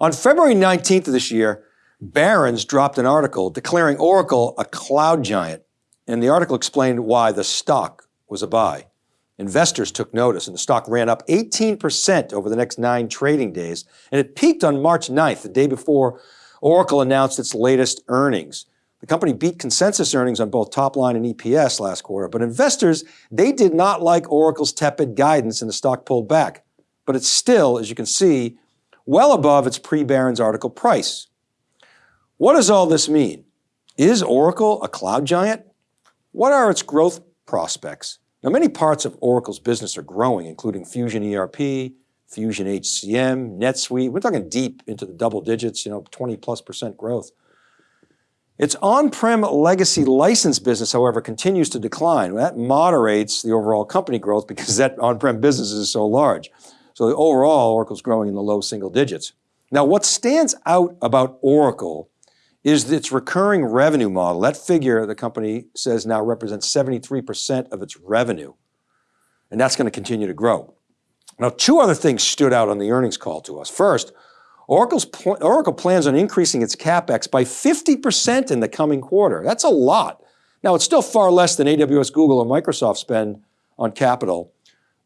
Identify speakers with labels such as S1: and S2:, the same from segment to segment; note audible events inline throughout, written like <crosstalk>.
S1: On February 19th of this year, Barron's dropped an article declaring Oracle a cloud giant. And the article explained why the stock was a buy. Investors took notice and the stock ran up 18% over the next nine trading days. And it peaked on March 9th, the day before Oracle announced its latest earnings. The company beat consensus earnings on both top line and EPS last quarter, but investors, they did not like Oracle's tepid guidance and the stock pulled back. But it's still, as you can see, well above its pre-Barron's article price. What does all this mean? Is Oracle a cloud giant? What are its growth prospects? Now, many parts of Oracle's business are growing, including Fusion ERP, Fusion HCM, NetSuite. We're talking deep into the double digits, you know, 20 plus percent growth. Its on-prem legacy license business, however, continues to decline. That moderates the overall company growth because that on-prem business is so large. So overall, Oracle's growing in the low single digits. Now, what stands out about Oracle is its recurring revenue model. That figure, the company says now represents 73% of its revenue. And that's going to continue to grow. Now, two other things stood out on the earnings call to us. First, Oracle's pl Oracle plans on increasing its CapEx by 50% in the coming quarter. That's a lot. Now, it's still far less than AWS, Google, or Microsoft spend on capital,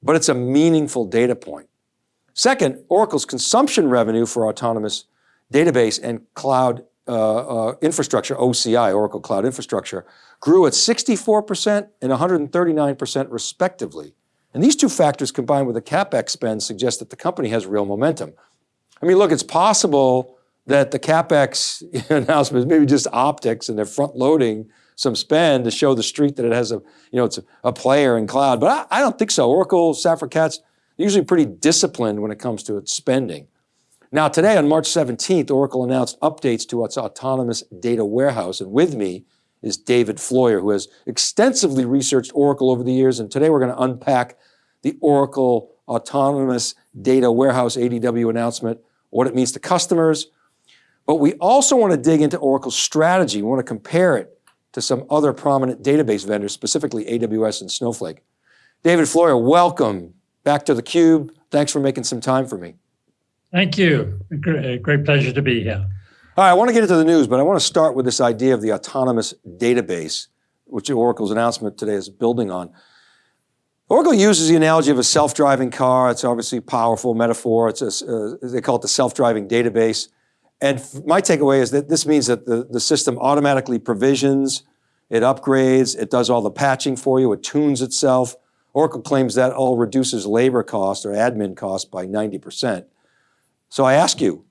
S1: but it's a meaningful data point. Second, Oracle's consumption revenue for autonomous database and cloud uh, uh, infrastructure, OCI, Oracle Cloud Infrastructure, grew at 64% and 139% respectively. And these two factors combined with the CapEx spend suggest that the company has real momentum. I mean, look, it's possible that the CapEx <laughs> announcement is maybe just optics and they're front loading some spend to show the street that it has a, you know, it's a, a player in cloud, but I, I, don't think so. Oracle, Safra Catz, usually pretty disciplined when it comes to its spending. Now today on March 17th, Oracle announced updates to its autonomous data warehouse. And with me is David Floyer, who has extensively researched Oracle over the years. And today we're going to unpack the Oracle Autonomous Data Warehouse ADW announcement, what it means to customers. But we also want to dig into Oracle's strategy. We want to compare it to some other prominent database vendors, specifically AWS and Snowflake. David Floyer, welcome back to theCUBE. Thanks for making some time for me.
S2: Thank you. Great, great pleasure to be here.
S1: All right, I want to get into the news, but I want to start with this idea of the autonomous database, which Oracle's announcement today is building on. Oracle uses the analogy of a self-driving car. It's obviously a powerful metaphor. It's a, uh, they call it the self-driving database. And my takeaway is that this means that the, the system automatically provisions, it upgrades, it does all the patching for you, it tunes itself. Oracle claims that all reduces labor cost or admin cost by 90%. So I ask you,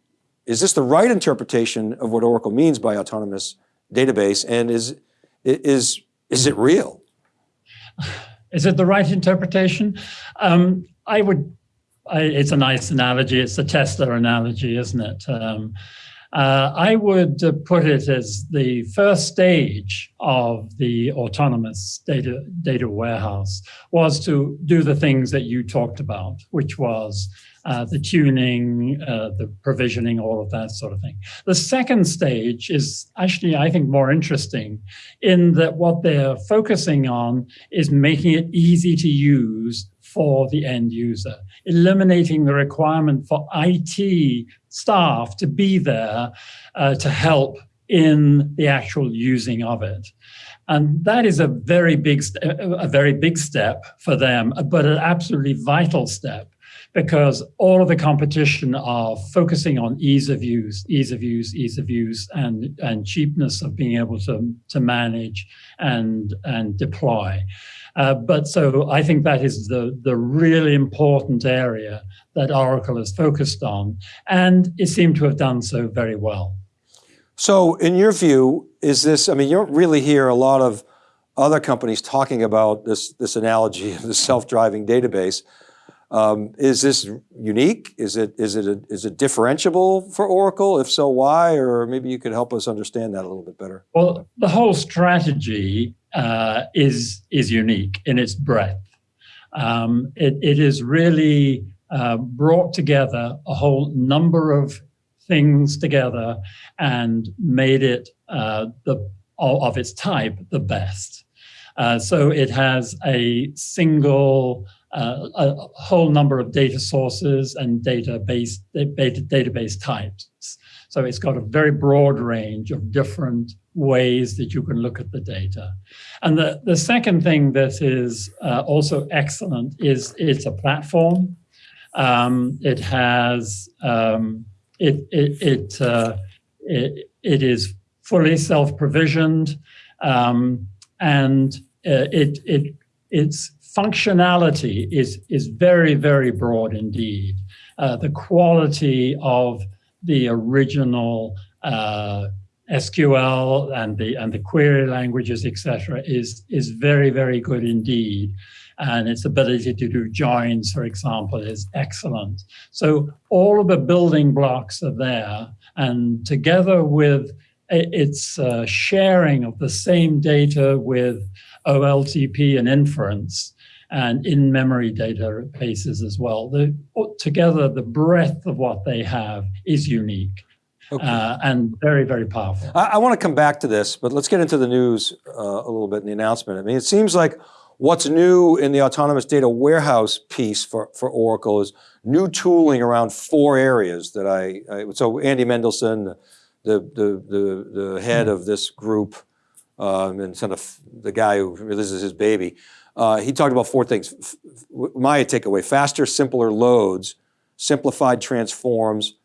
S1: is this the right interpretation of what Oracle means by autonomous database and is, is, is it real? <sighs>
S2: Is it the right interpretation? Um, I would, I, it's a nice analogy. It's a Tesla analogy, isn't it? Um, uh, I would put it as the first stage of the autonomous data, data warehouse was to do the things that you talked about, which was uh, the tuning, uh, the provisioning, all of that sort of thing. The second stage is actually, I think, more interesting in that what they're focusing on is making it easy to use for the end user, eliminating the requirement for IT staff to be there uh, to help in the actual using of it. And that is a very big, a very big step for them, but an absolutely vital step because all of the competition are focusing on ease of use, ease of use, ease of use, and, and cheapness of being able to, to manage and, and deploy. Uh, but so I think that is the, the really important area that Oracle is focused on, and it seemed to have done so very well.
S1: So in your view, is this, I mean, you don't really hear a lot of other companies talking about this, this analogy of the self-driving database. Um, is this unique? Is it, is, it a, is it differentiable for Oracle? If so, why? Or maybe you could help us understand that a little bit better.
S2: Well, the whole strategy uh, is, is unique in its breadth. Um, it, it is really uh, brought together a whole number of things together and made it uh, the, of its type the best. Uh, so it has a single, uh, a whole number of data sources and database, database types. So it's got a very broad range of different ways that you can look at the data. And the, the second thing that is uh, also excellent is it's a platform. Um, it has, um, it, it, it, uh, it, it is fully self-provisioned um, and uh, it, it, its functionality is, is very, very broad indeed. Uh, the quality of the original uh, SQL and the and the query languages, etc., is is very very good indeed, and its ability to do joins, for example, is excellent. So all of the building blocks are there, and together with its uh, sharing of the same data with OLTP and inference, and in-memory databases as well. The, together, the breadth of what they have is unique. Okay. Uh, and very, very powerful.
S1: I, I want to come back to this, but let's get into the news uh, a little bit in the announcement. I mean, it seems like what's new in the autonomous data warehouse piece for, for Oracle is new tooling around four areas that I, I so Andy Mendelsohn, the, the, the, the head of this group, um, and sort of the guy who releases his baby, uh, he talked about four things. my takeaway, faster, simpler loads, simplified transforms,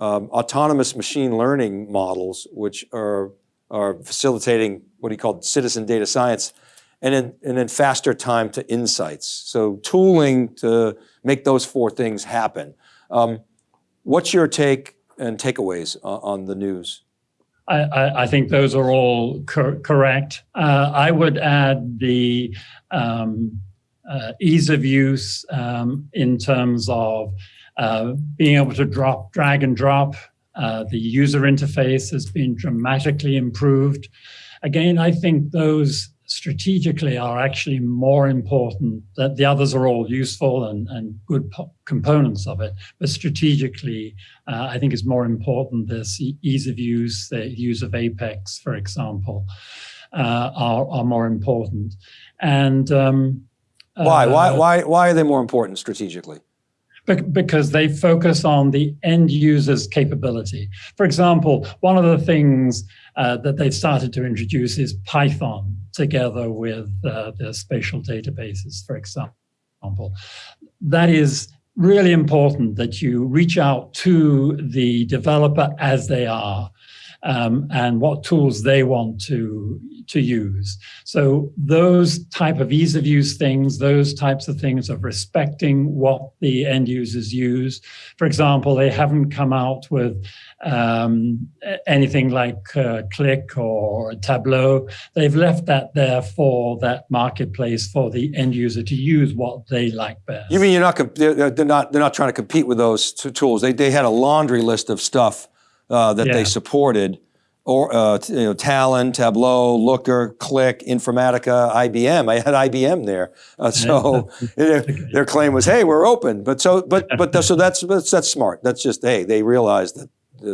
S1: um, autonomous machine learning models, which are, are facilitating what he called citizen data science, and then, and then faster time to insights. So tooling to make those four things happen. Um, what's your take and takeaways on the news?
S2: I, I, think those are all cor correct. Uh, I would add the um, uh, ease of use um, in terms of uh, being able to drop, drag and drop. Uh, the user interface has been dramatically improved. Again, I think those strategically are actually more important that the others are all useful and, and good components of it. But strategically uh, I think is more important this ease of use the use of apex for example uh, are, are more important. And um,
S1: why? why uh, why why are they more important strategically
S2: because they focus on the end user's capability. For example, one of the things uh, that they've started to introduce is Python together with uh, the spatial databases, for example. That is really important that you reach out to the developer as they are um, and what tools they want to, to use. So those type of ease of use things, those types of things of respecting what the end users use. For example, they haven't come out with um, anything like uh, Qlik or Tableau. They've left that there for that marketplace for the end user to use what they like best.
S1: You mean you're not they're not they're not trying to compete with those tools? They they had a laundry list of stuff uh, that yeah. they supported, or uh, you know, Talend, Tableau, Looker, Qlik, Informatica, IBM. I had IBM there, uh, so <laughs> their, their, claim was, "Hey, we're open." But so, but but so that's that's, that's smart. That's just hey, they realize that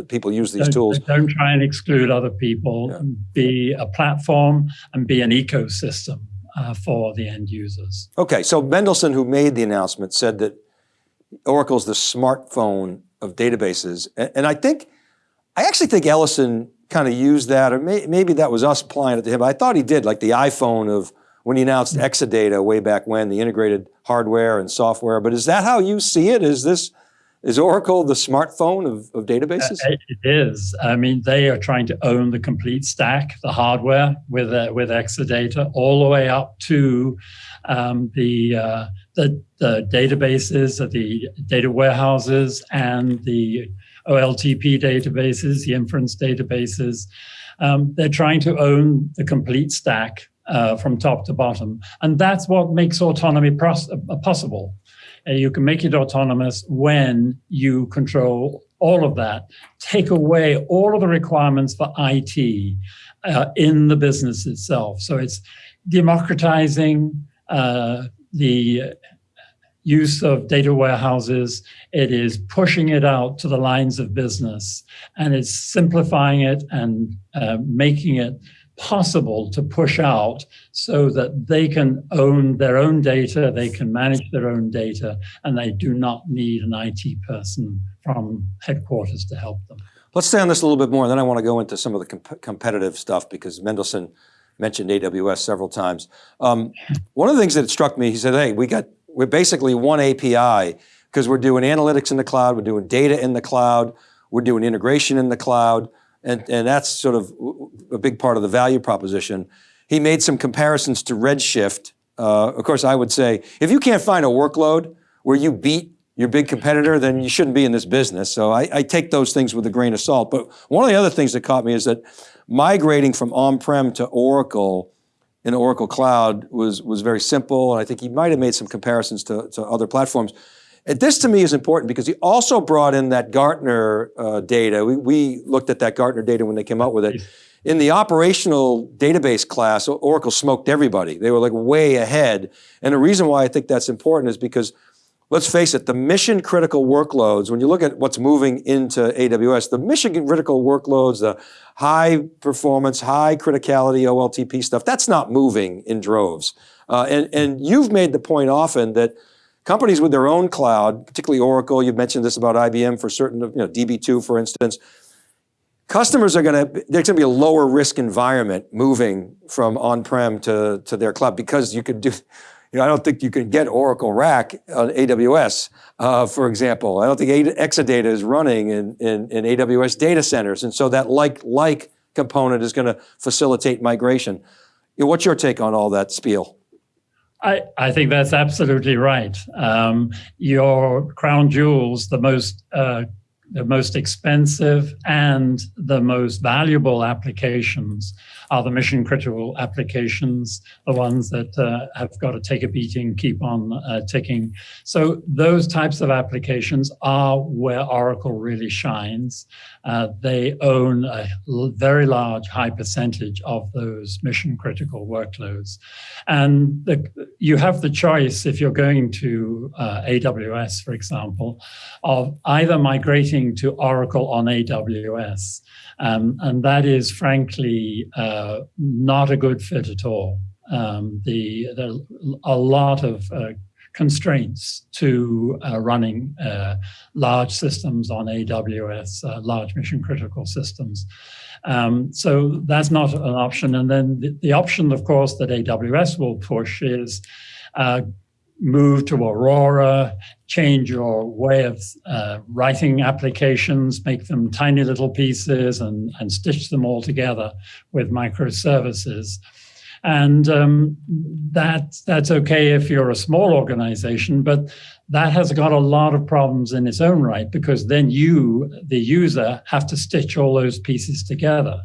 S1: people use these
S2: don't,
S1: tools.
S2: Don't try and exclude other people. Yeah. Be a platform and be an ecosystem uh, for the end users.
S1: Okay, so Mendelsohn, who made the announcement, said that Oracle's the smartphone of databases, and, and I think I actually think Ellison kind of used that, or may, maybe that was us applying it to him. I thought he did, like the iPhone of when he announced mm-hmm. Exadata way back when, the integrated hardware and software. But is that how you see it? Is this, is Oracle the smartphone of, of databases?
S2: Uh, it is. I mean, they are trying to own the complete stack, the hardware with uh, with Exadata, all the way up to um, the, uh, the the databases, the data warehouses, and the OLTP databases, the inference databases. Um, they're trying to own the complete stack uh, from top to bottom. And that's what makes autonomy uh, possible. Uh, you can make it autonomous when you control all of that, take away all of the requirements for IT uh, in the business itself. So it's democratizing uh, the use of data warehouses. It is pushing it out to the lines of business and it's simplifying it and uh, making it possible to push out so that they can own their own data, they can manage their own data, and they do not need an IT person from headquarters to help them.
S1: Let's stay on this a little bit more, and then I want to go into some of the comp competitive stuff because Mendelsohn mentioned AWS several times. Um, one of the things that struck me, he said, hey, we got, we're basically one API because we're doing analytics in the cloud, we're doing data in the cloud, we're doing integration in the cloud, and, and that's sort of a big part of the value proposition. He made some comparisons to Redshift. Uh, of course, I would say, if you can't find a workload where you beat your big competitor, then you shouldn't be in this business. So I, I, take those things with a grain of salt. But one of the other things that caught me is that migrating from on-prem to Oracle in Oracle Cloud was, was very simple. And I think he might have made some comparisons to, to other platforms. And this to me is important because he also brought in that Gartner uh, data. We, we, looked at that Gartner data when they came out with it. In the operational database class, Oracle smoked everybody. They were like way ahead. And the reason why I think that's important is because let's face it, the mission critical workloads, when you look at what's moving into AWS, the mission critical workloads, the high performance, high criticality OLTP stuff, that's not moving in droves. Uh, and, and you've made the point often that Companies with their own cloud, particularly Oracle, you've mentioned this about IBM for certain, you know, DB2 for instance, customers are going to, there's going to be a lower risk environment moving from on-prem to, to their cloud because you could do, you know, I don't think you can get Oracle RAC on AWS, uh, for example. I don't think Exadata is running in, in, in AWS data centers. And so that like-like component is going to facilitate migration. What's your take on all that spiel?
S2: I, I think that's absolutely right. Um, your crown jewels, the most uh, the most expensive and the most valuable applications are the mission critical applications, the ones that uh, have got to take a beating, keep on uh, ticking. So those types of applications are where Oracle really shines. Uh, they own a very large high percentage of those mission critical workloads. And the, you have the choice if you're going to uh, AWS, for example, of either migrating to Oracle on AWS um, and that is frankly uh, not a good fit at all. Um, the, the, a lot of uh, constraints to uh, running uh, large systems on AWS, uh, large mission critical systems. Um, so that's not an option. And then the, the, option, of course, that AWS will push is uh, move to Aurora, change your way of uh, writing applications, make them tiny little pieces and, and stitch them all together with microservices. And um, that, that's okay if you're a small organization, but that has got a lot of problems in its own right because then you, the user, have to stitch all those pieces together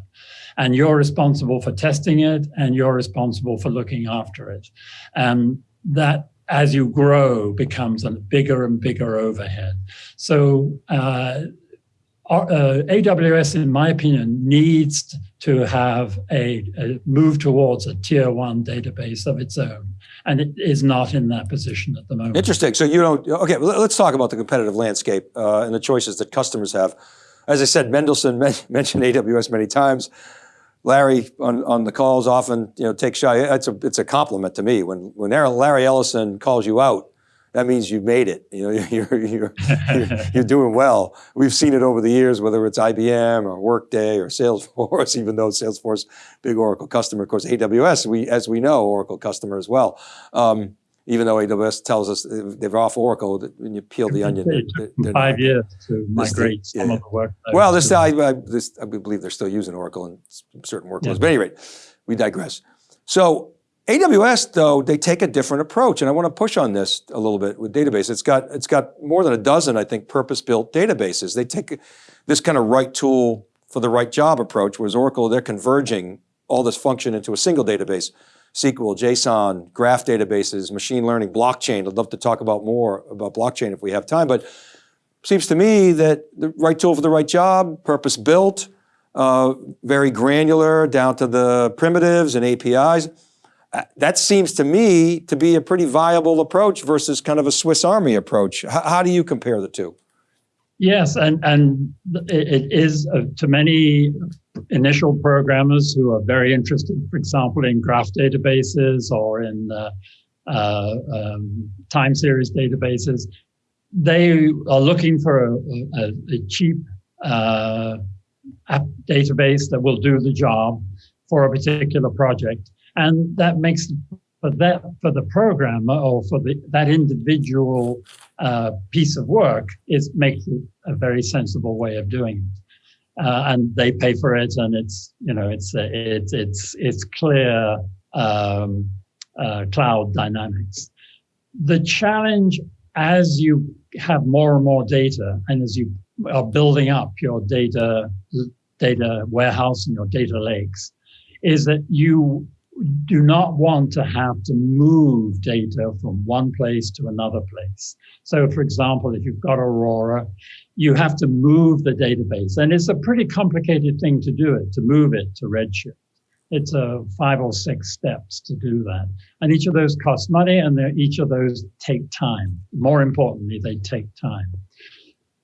S2: and you're responsible for testing it and you're responsible for looking after it. And that as you grow, becomes a bigger and bigger overhead. So uh, uh, AWS, in my opinion, needs to have a, a, move towards a tier one database of its own. And it is not in that position at the moment.
S1: Interesting. So you don't, okay, let's talk about the competitive landscape uh, and the choices that customers have. As I said, Mendelsohn <laughs> mentioned AWS many times. Larry on, on the calls often, you know, take shot. It's a, it's a compliment to me. When, when Larry Ellison calls you out, that means you've made it. You know, <laughs> you're, you're, you're, you're, doing well. We've seen it over the years, whether it's IBM or Workday or Salesforce, <laughs> even though Salesforce, big Oracle customer, of course, AWS, we, as we know, Oracle customer as well. Um, even though AWS tells us uh, they're off Oracle, when you peel the onion,
S2: they're, they're five not, years to migrate some yeah. of the work.
S1: Well, this, I, I, this, I believe they're still using Oracle in certain workloads. Yeah. But anyway, we digress. So AWS, though, they take a different approach, and I want to push on this a little bit with database. It's got it's got more than a dozen, I think, purpose-built databases. They take this kind of right tool for the right job approach, whereas Oracle, they're converging all this function into a single database. SQL, JSON, graph databases, machine learning, blockchain. I'd love to talk about more about blockchain if we have time, but seems to me that the right tool for the right job, purpose built, uh, very granular down to the primitives and APIs. Uh, that seems to me to be a pretty viable approach versus kind of a Swiss Army approach. H how do you compare the two?
S2: Yes, and and it, is uh, to many initial programmers who are very interested, for example, in graph databases or in uh, uh, um, time series databases. They are looking for a, a, a cheap uh, app database that will do the job for a particular project, and that makes for that for the programmer or for the, that individual uh, piece of work is makes it a very sensible way of doing it. Uh, and they pay for it, and it's you know it's it's it's it's clear um, uh, cloud dynamics. The challenge as you have more and more data, and as you are building up your data data warehouse and your data lakes, is that you do not want to have to move data from one place to another place. So for example, if you've got Aurora, you have to move the database and it's a pretty complicated thing to do it, to move it to Redshift. It's a five or six steps to do that. And each of those costs money and each of those take time. More importantly, they take time.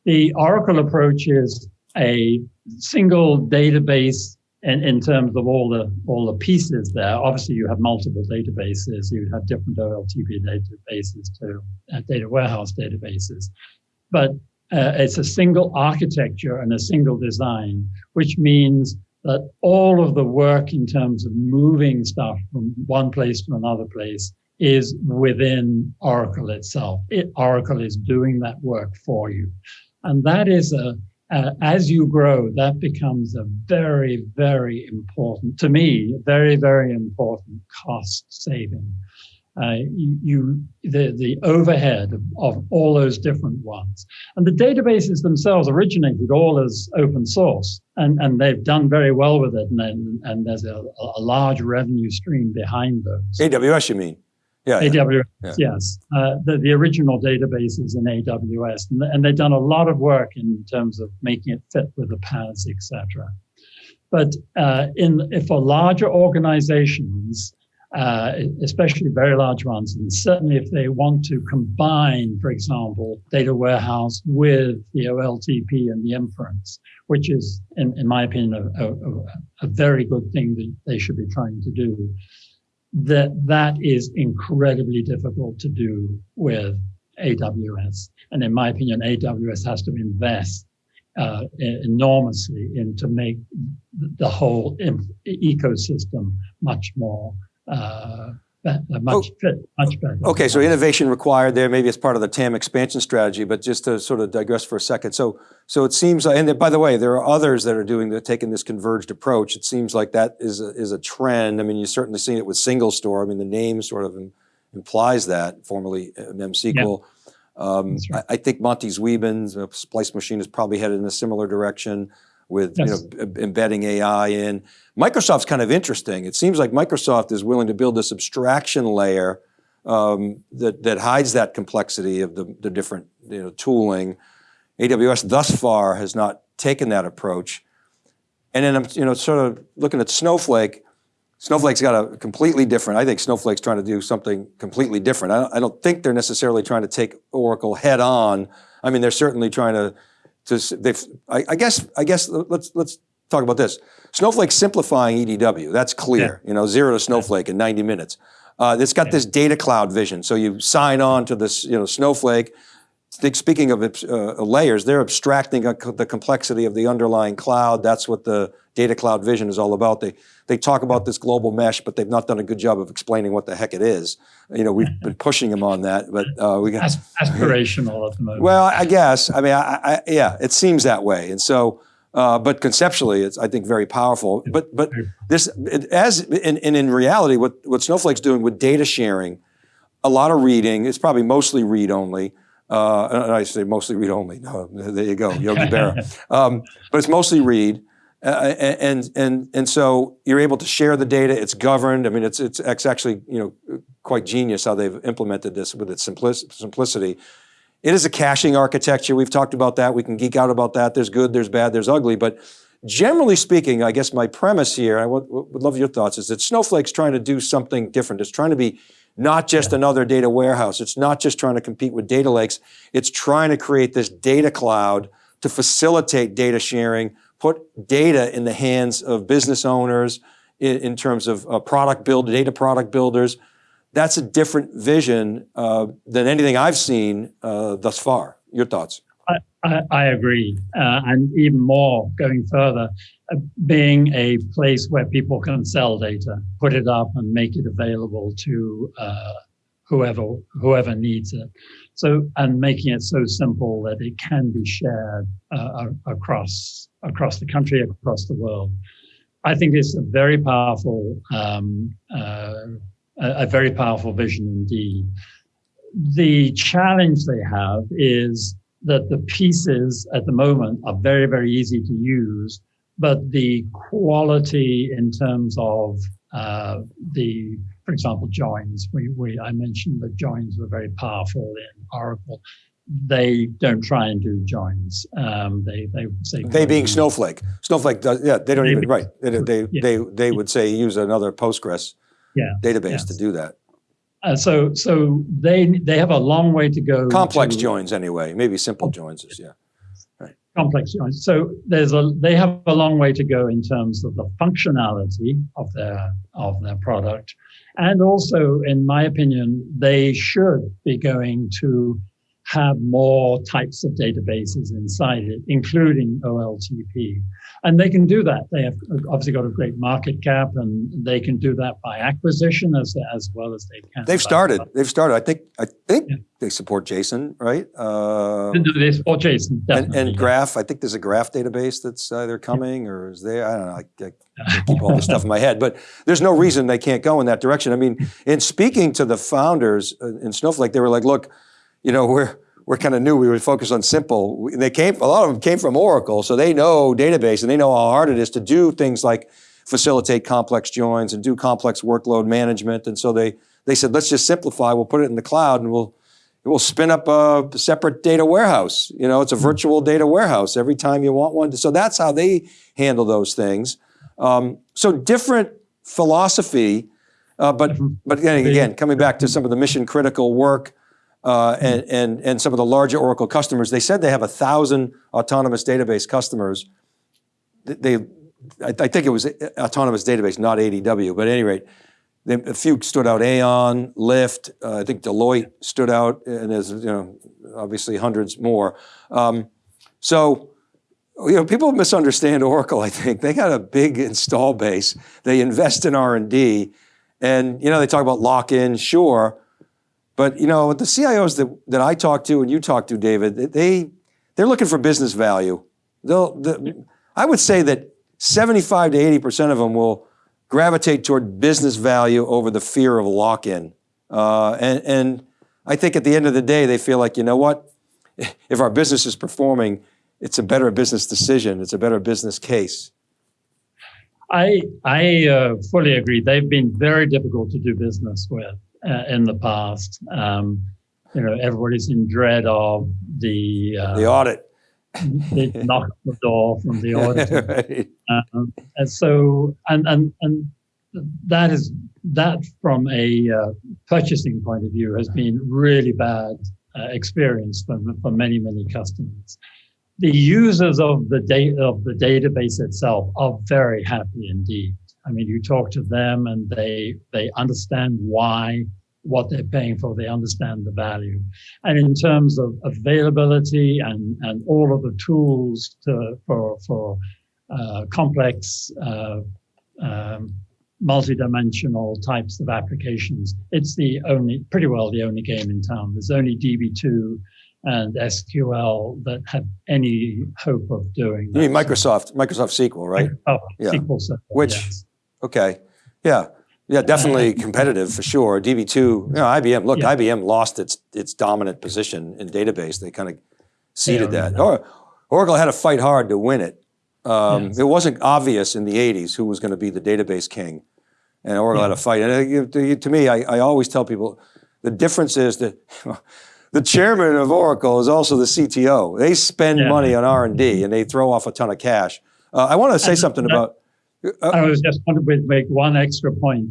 S2: The Oracle approach is a single database in, in terms of all the all the pieces there. Obviously, you have multiple databases. You have different OLTP databases to uh, data warehouse databases, but uh, it's a single architecture and a single design, which means that all of the work in terms of moving stuff from one place to another place is within Oracle itself. It, Oracle is doing that work for you. And that is a, as you grow, that becomes a very, very important, to me, very, very important cost saving. Uh, you, you, the, the overhead of, of, all those different ones. And the databases themselves originated all as open source, and, and they've done very well with it, and, and there's a, a large revenue stream behind those.
S1: AWS, you mean?
S2: Yeah, AWS, yeah. yes. Uh, the, the original databases in AWS, and, and, they've done a lot of work in terms of making it fit with the paths, etc. But uh, in for larger organizations, uh, especially very large ones, and certainly if they want to combine, for example, data warehouse with the OLTP and the inference, which is, in, in my opinion, a, a, a very good thing that they should be trying to do that that is incredibly difficult to do with AWS. And in my opinion, AWS has to invest uh, enormously in to make the whole ecosystem much more uh, much, oh, much better.
S1: Okay, so innovation required there. Maybe it's part of the TAM expansion strategy, but just to sort of digress for a second. So, so it seems, and by the way, there are others that are doing, that taking this converged approach. It seems like that is a, is a trend. I mean, you've certainly seen it with SingleStore. I mean, the name sort of implies that, formerly uh, MemSQL. Yeah. Um, right. I, I, think Monte Zwieben's uh, Splice Machine is probably headed in a similar direction with yes. you know, embedding AI in. Microsoft's kind of interesting. It seems like Microsoft is willing to build this abstraction layer um, that, that hides that complexity of the, the different you know, tooling. AWS thus far has not taken that approach. And then I'm you know, sort of looking at Snowflake. Snowflake's got a completely different, I think Snowflake's trying to do something completely different. I don't, I don't think they're necessarily trying to take Oracle head on. I mean, they're certainly trying to to, they've, I, I, guess, I guess let's, let's talk about this. Snowflake simplifying EDW, that's clear, yeah. you know, zero to Snowflake in 90 minutes. Uh, it's got yeah. this data cloud vision. So you sign on to this, you know, Snowflake. Speaking of uh, layers, they're abstracting the complexity of the underlying cloud. That's what the data cloud vision is all about. They, they talk about this global mesh, but they've not done a good job of explaining what the heck it is. You know, we've been pushing them on that, but uh, we got
S2: aspirational at the moment.
S1: Well, I guess. I mean, I, I, yeah, it seems that way, and so. Uh, but conceptually, it's I think very powerful. But but this it, as in, and in reality, what what Snowflake's doing with data sharing, a lot of reading. It's probably mostly read only. Uh, I say mostly read only. No, there you go, Yogi Berra. <laughs> Um, but it's mostly read. Uh, and and and so you're able to share the data. It's governed. I mean, it's it's, it's actually you know quite genius how they've implemented this with its simplicity. It is a caching architecture. We've talked about that. We can geek out about that. There's good, there's bad, there's ugly. But generally speaking, I guess my premise here, I would, would love your thoughts, is that Snowflake's trying to do something different. It's trying to be not just yeah. another data warehouse. It's not just trying to compete with data lakes. It's trying to create this data cloud to facilitate data sharing, put data in the hands of business owners in, in terms of uh, product build, data product builders. That's a different vision uh, than anything I've seen uh, thus far. Your thoughts?
S2: I, I agree. Uh, and even more going further, uh, being a place where people can sell data, put it up and make it available to uh, whoever whoever needs it. So and making it so simple that it can be shared uh, across across the country, across the world. I think it's a very powerful um, uh, a, a very powerful vision indeed. The challenge they have is that the pieces at the moment are very, very easy to use, but the quality in terms of uh, the, for example, joins, we, we, I mentioned that joins were very powerful in Oracle. They don't try and do joins. Um, they they say
S1: they being Snowflake. Snowflake does yeah. They don't even right. They they yeah. they, they would say use another Postgres
S2: yeah.
S1: database yes. to do that.
S2: Uh, so so they they have a long way to go.
S1: Complex
S2: to,
S1: joins anyway, maybe simple joins is yeah.
S2: Right. Complex joins. So there's a they have a long way to go in terms of the functionality of their of their product, and also, in my opinion, they should be going to have more types of databases inside it, including OLTP. And they can do that. They have obviously got a great market cap and they can do that by acquisition as, as well as they can.
S1: They've started. They've started. I think I think yeah. they support JSON, right?
S2: Uh, they support JSON,
S1: and, and, Graph. I think there's a Graph database that's either coming yeah. or is there. I don't know. I, <laughs> I keep all this stuff in my head, but there's no reason they can't go in that direction. I mean, in speaking to the founders uh, in Snowflake, they were like, look, you know, we're we're kind of new. We would focus on simple. They came, a lot of them came from Oracle, so they know database and they know how hard it is to do things like facilitate complex joins and do complex workload management. And so they they said, let's just simplify. We'll put it in the cloud and we'll we'll spin up a separate data warehouse. You know, it's a virtual data warehouse every time you want one. So that's how they handle those things. Um, so different philosophy, uh, but but again, again, coming back to some of the mission critical work uh, and, and, and some of the larger Oracle customers, they said they have a thousand autonomous database customers. They, I, I think it was autonomous database, not ADW, but at any rate, they, a few stood out, Aon, Lyft, uh, I think Deloitte stood out, and there's, you know, obviously hundreds more. Um, so, you know, people misunderstand Oracle, I think. They got a big install base. They invest in R&D, and, you know, they talk about lock-in, sure, but you know, the CIOs that, that I talk to and you talk to, David, they, they're looking for business value. They'll, the, I would say that 75 to 80% of them will gravitate toward business value over the fear of lock-in. Uh, and, and I think at the end of the day, they feel like, you know what? If our business is performing, it's a better business decision. It's a better business case.
S2: I, I uh, fully agree. They've been very difficult to do business with uh, in the past. Um, you know, everybody's in dread of the
S1: uh, the audit. <laughs>
S2: they knock on the door from the <laughs> auditor, right. um, and so and and and that is that from a uh, purchasing point of view has been really bad uh, experience for, for many many customers. The users of the data of the database itself are very happy indeed. I mean, you talk to them and they they understand why what they're paying for. They understand the value. And in terms of availability and, and all of the tools to, for, for uh, complex, uh, um, multi-dimensional types of applications, it's the only, pretty well the only game in town. There's only DB2 and SQL that have any hope of doing
S1: that. You mean Microsoft, Microsoft SQL, right?
S2: Oh, yeah. SQL Server,
S1: Which, yes. Okay, yeah. Yeah, definitely <laughs> competitive for sure. DB2, you know, IBM, look, yeah. IBM lost its its dominant position in database. They kind of ceded yeah, that. Or, Oracle had to fight hard to win it. Um, yes. It wasn't obvious in the 80s who was going to be the database king. And Oracle yeah. had to fight. And uh, to me, I, I always tell people, the difference is that <laughs> the chairman of Oracle is also the CTO. They spend money on R&D and they throw off a ton of cash. Uh, I want to say something about
S2: uh, I was just want to make one extra point.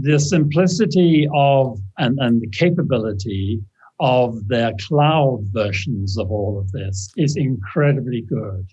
S2: The simplicity of and, and the capability of their cloud versions of all of this is incredibly good.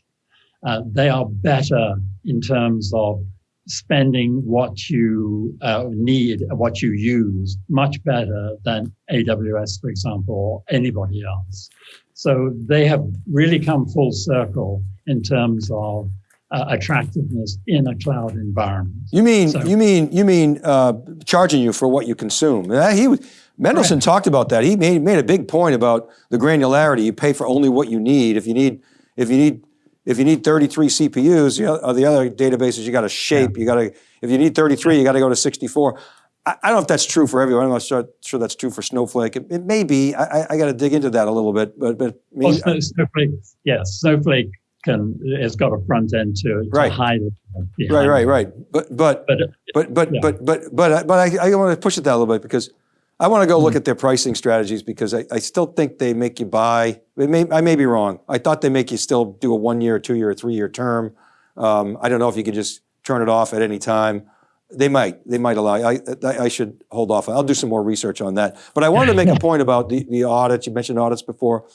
S2: Uh, they are better in terms of spending what you uh, need, what you use, much better than AWS, for example, or anybody else. So they have really come full circle in terms of uh, attractiveness in a cloud environment.
S1: You mean
S2: So-
S1: you mean you mean uh, charging you for what you consume? Uh, he was- Mendelsohn talked about that. He made made a big point about the granularity. You pay for only what you need. If you need if you need if you need 33 CPUs, the other, the other databases you got to shape. You got to if you need 33, you got to go to 64. I, I don't know if that's true for everyone. I'm not sure, sure that's true for Snowflake. It, it may be. I, I, I got to dig into that a little bit. But but I
S2: Well,
S1: mean,
S2: Snow- Snowflake, yes, Snowflake can has got a front end to, to
S1: Right.
S2: hide it
S1: right, right, right. But but
S2: But uh,
S1: But but
S2: Yeah.
S1: but but but I- but I, I want to push it that a little bit because I want to go look
S2: Mm-hmm.
S1: at their pricing strategies because I, I still think they make you buy. May, I may be wrong. I thought they make you still do a one year, two year, three year term. Um, I don't know if you can just turn it off at any time. They might. They might allow. I, I, I should hold off. I'll do some more research on that. But I wanted to make <laughs> a point about the, the audits. You mentioned audits before.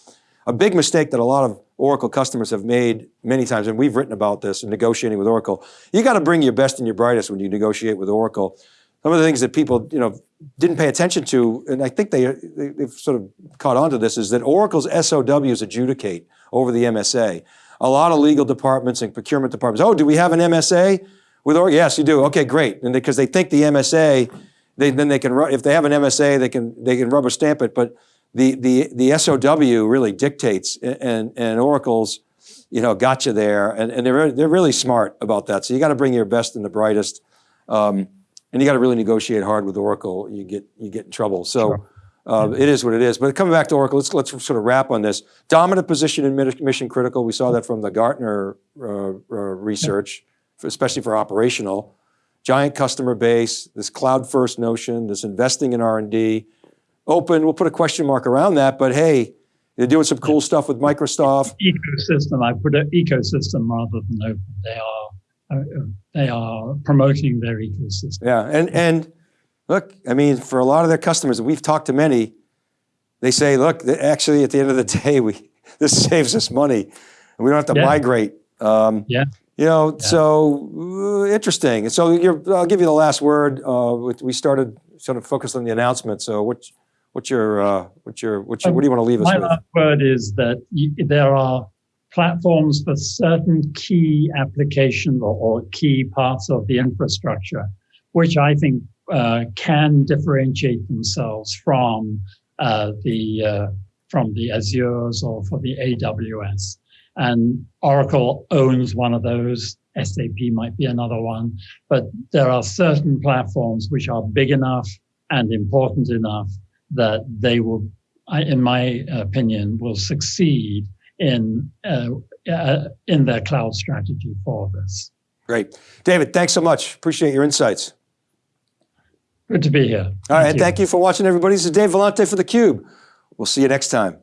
S1: A big mistake that a lot of Oracle customers have made many times, and we've written about this in negotiating with Oracle. You got to bring your best and your brightest when you negotiate with Oracle. Some of the things that people, you know, didn't pay attention to, and I think they, they they've sort of caught on to this, is that Oracle's SOWs adjudicate over the MSA. A lot of legal departments and procurement departments. Oh, do we have an MSA with Oracle? Yes, you do. Okay, great. And because they, think the MSA, they, then they can if they have an MSA, they can they can rubber stamp it. But the the the SOW really dictates, and and Oracle's you know got you there, and, and they're they're really smart about that. So you got to bring your best and the brightest. Um, and you got to really negotiate hard with Oracle. You get you get in trouble. So uh, it is what it is. But coming back to Oracle, let's let's sort of wrap on this dominant position in mission critical. We saw that from the Gartner uh, uh, research, for- especially for operational. Giant customer base, this cloud first notion, this investing in R and D. Open. We'll put a question mark around that. But hey, they're doing some cool stuff with Microsoft.
S2: ecosystem. I put an ecosystem rather than open. They are uh, they are promoting their ecosystem.
S1: Yeah, and and look, I mean, for a lot of their customers, we've talked to many, they say, look, actually, at the end of the <laughs> day, we this saves us money, and we don't have to
S2: Yeah.
S1: migrate. Um,
S2: Yeah.
S1: You know, so uh, interesting. So you're, I'll give you the last word. Uh, we- started sort of focused on the announcement. So what's what's your uh, what's your what's your, what do you want to leave us
S2: My
S1: with?
S2: last word is that y- there are platforms for certain key applications or, or key parts of the infrastructure, which I think uh, can differentiate themselves from uh, the uh, from the Azures or for the AWS. And Oracle owns one of those. SAP might be another one, but there are certain platforms which are big enough and important enough that they will I, in my opinion, will succeed in uh, uh, in their cloud strategy for this.
S1: Great, David. Thanks so much. Appreciate your insights.
S2: Good to be here.
S1: All right, thank you for watching, everybody. This is Dave Vellante for theCUBE. We'll see you next time.